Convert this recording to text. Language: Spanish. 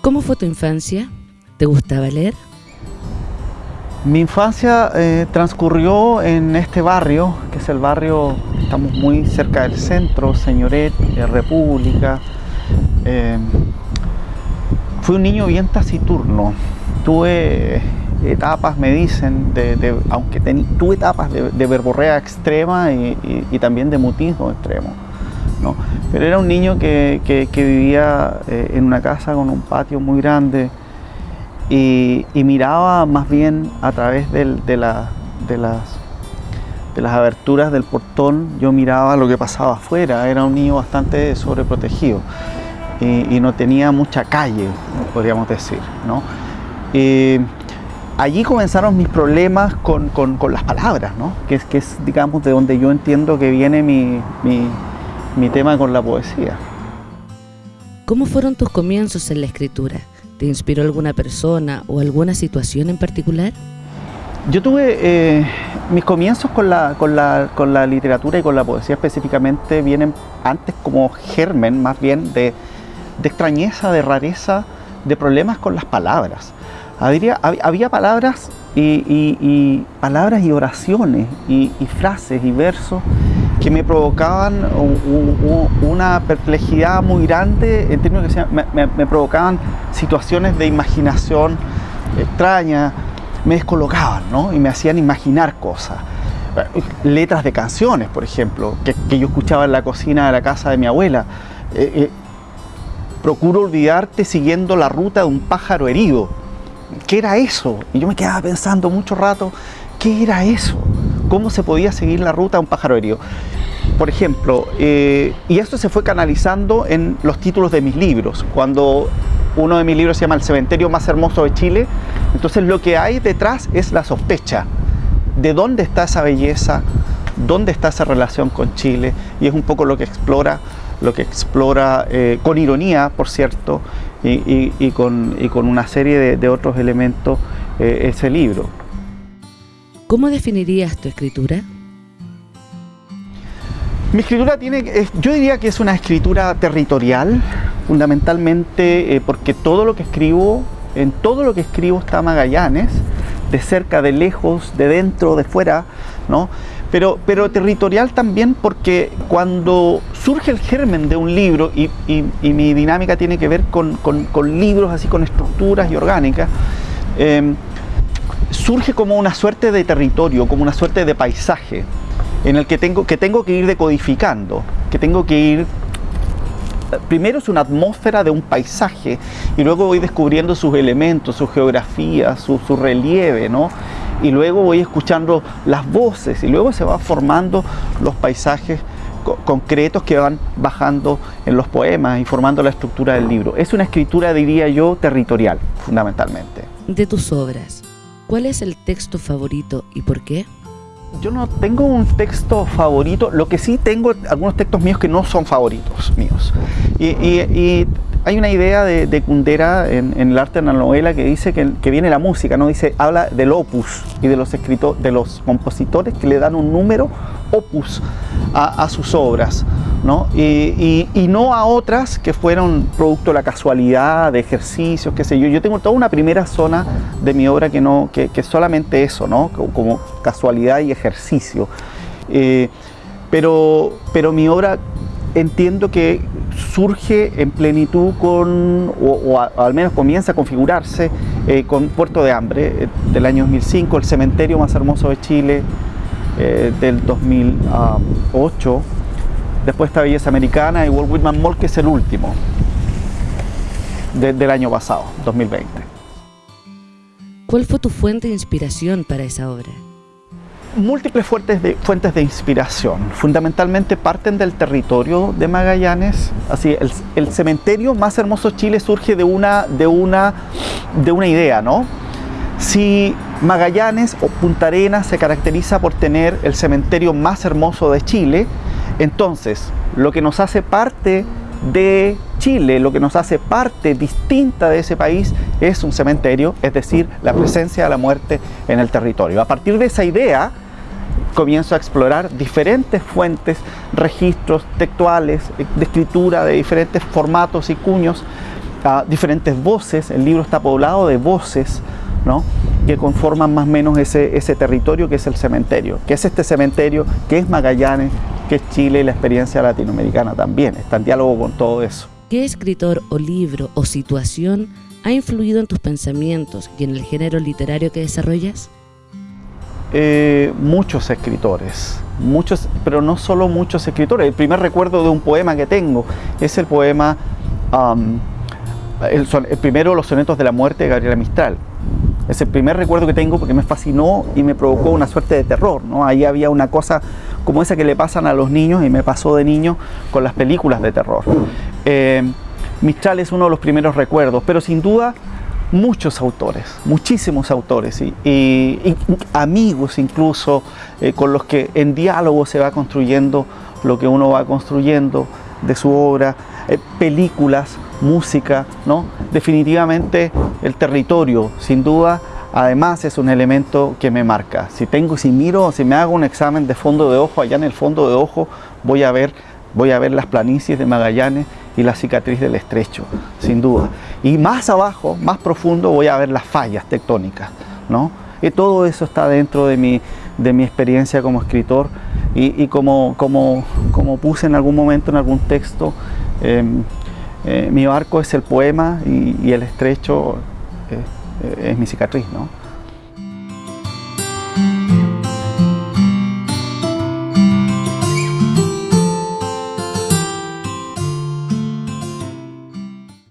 ¿Cómo fue tu infancia? ¿Te gustaba leer? Mi infancia eh, transcurrió en este barrio, que es el barrio, estamos muy cerca del centro, Señoret, eh, República. Eh, fui un niño bien taciturno. Tuve etapas, me dicen, de, aunque tuve etapas de, verborrea extrema y, también de mutismo extremo. ¿No? Pero era un niño que, vivía en una casa con un patio muy grande, y, miraba más bien a través de, las, de aberturas del portón, yo miraba lo que pasaba afuera, era un niño bastante sobreprotegido y, no tenía mucha calle, podríamos decir. allí comenzaron mis problemas con, las palabras, que, es, digamos, de donde yo entiendo que viene mi tema con la poesía. ¿Cómo fueron tus comienzos en la escritura? ¿Te inspiró alguna persona o alguna situación en particular? Yo tuve eh, mis comienzos con la, con, la, literatura y con la poesía específicamente vienen antes como germen más bien de, extrañeza, de rareza, de problemas con las palabras. Había, había palabras y, palabras y oraciones y, y frases y versos que me provocaban una perplejidad muy grande en términos que me, provocaban situaciones de imaginación extraña, me descolocaban ¿no? y me hacían imaginar cosas. Letras de canciones, por ejemplo, que, yo escuchaba en la cocina de la casa de mi abuela. Eh, eh, procuro olvidarte siguiendo la ruta de un pájaro herido. ¿Qué era eso? Y yo me quedaba pensando mucho rato, ¿qué era eso? Cómo se podía seguir la ruta a un pájaro herido. Por ejemplo, eh, y esto se fue canalizando en los títulos de mis libros. Cuando uno de mis libros se llama El cementerio más hermoso de Chile, entonces lo que hay detrás es la sospecha de dónde está esa belleza, dónde está esa relación con Chile, y es un poco lo que explora, lo que explora eh, con ironía, por cierto, y, con, una serie de, otros elementos eh, ese libro. ¿Cómo definirías tu escritura? Mi escritura tiene, yo diría que es una escritura territorial, fundamentalmente eh, porque todo lo que escribo, en todo lo que escribo está Magallanes, de cerca, de lejos, de dentro, de fuera, ¿no? Pero, pero territorial también porque cuando surge el germen de un libro, y, mi dinámica tiene que ver con, libros así, con estructuras y orgánicas, eh, surge como una suerte de territorio, como una suerte de paisaje en el que tengo que, tengo que ir decodificando, que tengo que ir... Primero es una atmósfera de un paisaje y luego voy descubriendo sus elementos, su geografía, su, relieve, ¿no? Y luego voy escuchando las voces y luego se van formando los paisajes concretos que van bajando en los poemas y formando la estructura del libro. Es una escritura, diría yo, territorial, fundamentalmente. De tus obras, ¿Cuál es el texto favorito y por qué? Yo no tengo un texto favorito, lo que sí tengo algunos textos míos que no son favoritos míos. Y, hay una idea de, de Kundera en, el arte de la novela que dice que, viene la música, ¿no? Dice, habla del opus y de los escritores, de los compositores que le dan un número opus a sus obras. Y, no a otras que fueron producto de la casualidad, de ejercicios, qué sé yo. Yo tengo toda una primera zona de mi obra que, no, que, que solamente eso, ¿no? Como casualidad y ejercicio. Eh, pero, pero mi obra entiendo que surge en plenitud con, o, al menos comienza a configurarse eh, con Puerto de Hambre eh, del año 2005, el cementerio más hermoso de Chile del 2008 Después está Belleza Americana y Walt Whitman Mall, que es el último del año pasado, 2020. ¿Cuál fue tu fuente de inspiración para esa obra? Múltiples fuentes de, fuentes de inspiración. Fundamentalmente parten del territorio de Magallanes. Así, el, cementerio más hermoso de Chile surge de una, de, una, de una idea, ¿no? Si Magallanes o Punta Arenas se caracteriza por tener el cementerio más hermoso de Chile, entonces, lo que nos hace parte de Chile, lo que nos hace parte distinta de ese país es un cementerio, es decir, la presencia de la muerte en el territorio. A partir de esa idea, comienzo a explorar diferentes fuentes, registros textuales, de escritura de diferentes formatos y cuños diferentes voces, el libro está poblado de voces ¿no? que conforman más o menos ese territorio que es el cementerio, que es este cementerio, que es Magallanes, que es Chile y la experiencia latinoamericana también, está en diálogo con todo eso. ¿Qué escritor o libro o situación ha influido en tus pensamientos y en el género literario que desarrollas? Eh, muchos escritores, muchos, pero no solo muchos escritores. El primer recuerdo de un poema que tengo es el poema, el, el, primero, Los sonetos de la muerte de Gabriela Mistral. Es el primer recuerdo que tengo porque me fascinó y me provocó una suerte de terror. ¿no? Ahí había una cosa como esa que le pasan a los niños y me pasó de niño con las películas de terror. Eh, Mistral es uno de los primeros recuerdos, pero sin duda muchos autores, muchísimos autores y, amigos incluso eh, con los que en diálogo se va construyendo lo que uno va construyendo de su obra, eh, películas, música, ¿no? Definitivamente el territorio, sin duda, además es un elemento que me marca. Si tengo, si miro, si me hago un examen de fondo de ojo, allá en el fondo de ojo voy a ver, voy a ver las planicies de Magallanes y la cicatriz del estrecho, sin duda. Y más abajo, más profundo, voy a ver las fallas tectónicas, ¿no? Y todo eso está dentro de mi, de mi experiencia como escritor y, como, como, como, puse en algún momento en algún texto, em, eh, mi barco es el poema y, el estrecho eh, es mi cicatriz, ¿no?